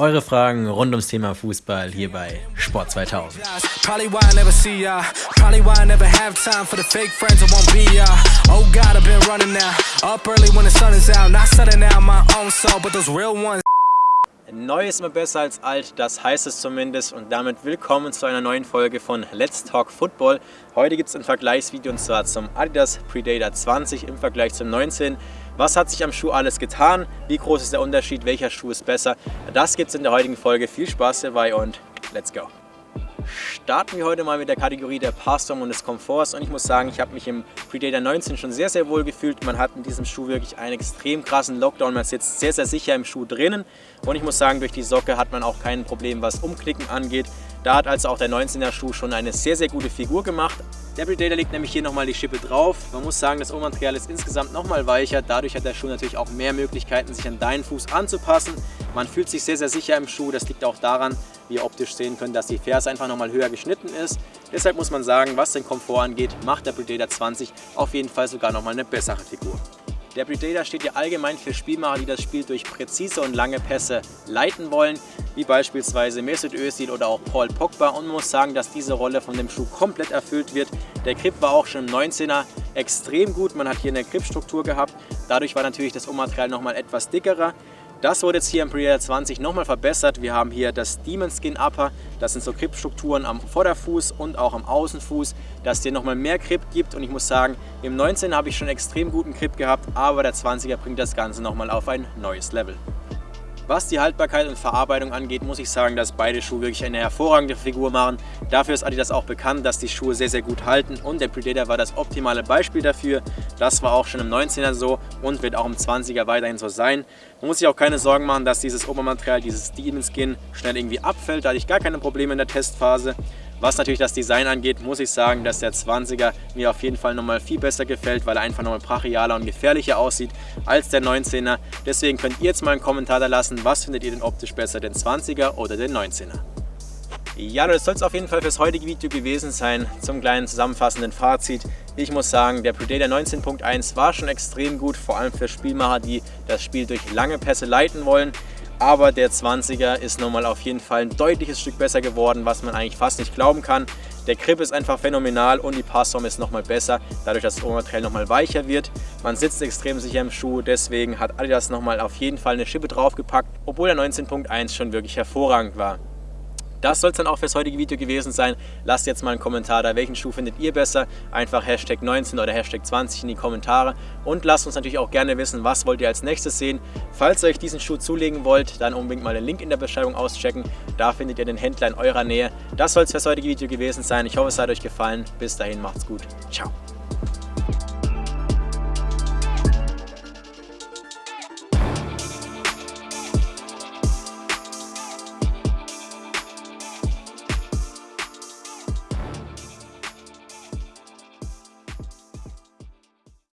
Eure Fragen rund ums Thema Fußball hier bei Sport 2000. Neu ist immer besser als alt, das heißt es zumindest und damit willkommen zu einer neuen Folge von Let's Talk Football. Heute gibt es ein Vergleichsvideo und zwar zum Adidas Predator 20 im Vergleich zum 19. Was hat sich am Schuh alles getan? Wie groß ist der Unterschied? Welcher Schuh ist besser? Das gibt es in der heutigen Folge. Viel Spaß dabei und let's go! Starten wir heute mal mit der Kategorie der Passform und des Komforts und ich muss sagen, ich habe mich im Predator 19 schon sehr, sehr wohl gefühlt. Man hat in diesem Schuh wirklich einen extrem krassen Lockdown, man sitzt sehr, sehr sicher im Schuh drinnen und ich muss sagen, durch die Socke hat man auch kein Problem, was Umknicken angeht. Da hat also auch der 19er Schuh schon eine sehr, sehr gute Figur gemacht. Der Predator legt nämlich hier nochmal die Schippe drauf. Man muss sagen, das Obermaterial ist insgesamt nochmal weicher. Dadurch hat der Schuh natürlich auch mehr Möglichkeiten, sich an deinen Fuß anzupassen. Man fühlt sich sehr, sehr sicher im Schuh. Das liegt auch daran, ihr optisch sehen könnt, dass die Ferse einfach nochmal höher geschnitten ist. Deshalb muss man sagen, was den Komfort angeht, macht der Predator 20 auf jeden Fall sogar nochmal eine bessere Figur. Der Predator steht ja allgemein für Spielmacher, die das Spiel durch präzise und lange Pässe leiten wollen, wie beispielsweise Mesut Özil oder auch Paul Pogba und muss sagen, dass diese Rolle von dem Schuh komplett erfüllt wird. Der Grip war auch schon im 19er extrem gut, man hat hier eine Gripstruktur gehabt, dadurch war natürlich das Ummaterial nochmal etwas dickerer. Das wurde jetzt hier im Predator 20 nochmal verbessert. Wir haben hier das Demon Skin Upper. Das sind so Gripstrukturen am Vorderfuß und auch am Außenfuß, dass dir nochmal mehr Grip gibt. Und ich muss sagen, im 19 habe ich schon extrem guten Grip gehabt, aber der 20er bringt das Ganze nochmal auf ein neues Level. Was die Haltbarkeit und Verarbeitung angeht, muss ich sagen, dass beide Schuhe wirklich eine hervorragende Figur machen. Dafür ist Adidas auch bekannt, dass die Schuhe sehr, sehr gut halten und der Predator war das optimale Beispiel dafür. Das war auch schon im 19er so und wird auch im 20er weiterhin so sein. Man muss sich auch keine Sorgen machen, dass dieses Obermaterial, dieses Demon Skin, schnell irgendwie abfällt. Da hatte ich gar keine Probleme in der Testphase. Was natürlich das Design angeht, muss ich sagen, dass der 20er mir auf jeden Fall nochmal viel besser gefällt, weil er einfach nochmal brachialer und gefährlicher aussieht als der 19er. Deswegen könnt ihr jetzt mal einen Kommentar da lassen, was findet ihr denn optisch besser, den 20er oder den 19er? Ja, das soll es auf jeden Fall fürs heutige Video gewesen sein. Zum kleinen zusammenfassenden Fazit. Ich muss sagen, der Predator 19.1 war schon extrem gut, vor allem für Spielmacher, die das Spiel durch lange Pässe leiten wollen aber der 20er ist nochmal auf jeden Fall ein deutliches Stück besser geworden, was man eigentlich fast nicht glauben kann. Der Grip ist einfach phänomenal und die Passform ist nochmal besser, dadurch, dass das Obermaterial nochmal weicher wird. Man sitzt extrem sicher im Schuh, deswegen hat Adidas nochmal auf jeden Fall eine Schippe draufgepackt, obwohl der 19.1 schon wirklich hervorragend war. Das soll es dann auch fürs heutige Video gewesen sein. Lasst jetzt mal einen Kommentar da, welchen Schuh findet ihr besser? Einfach Hashtag 19 oder Hashtag 20 in die Kommentare und lasst uns natürlich auch gerne wissen, was wollt ihr als nächstes sehen. Falls ihr euch diesen Schuh zulegen wollt, dann unbedingt mal den Link in der Beschreibung auschecken. Da findet ihr den Händler in eurer Nähe. Das soll es fürs heutige Video gewesen sein. Ich hoffe, es hat euch gefallen. Bis dahin, macht's gut. Ciao.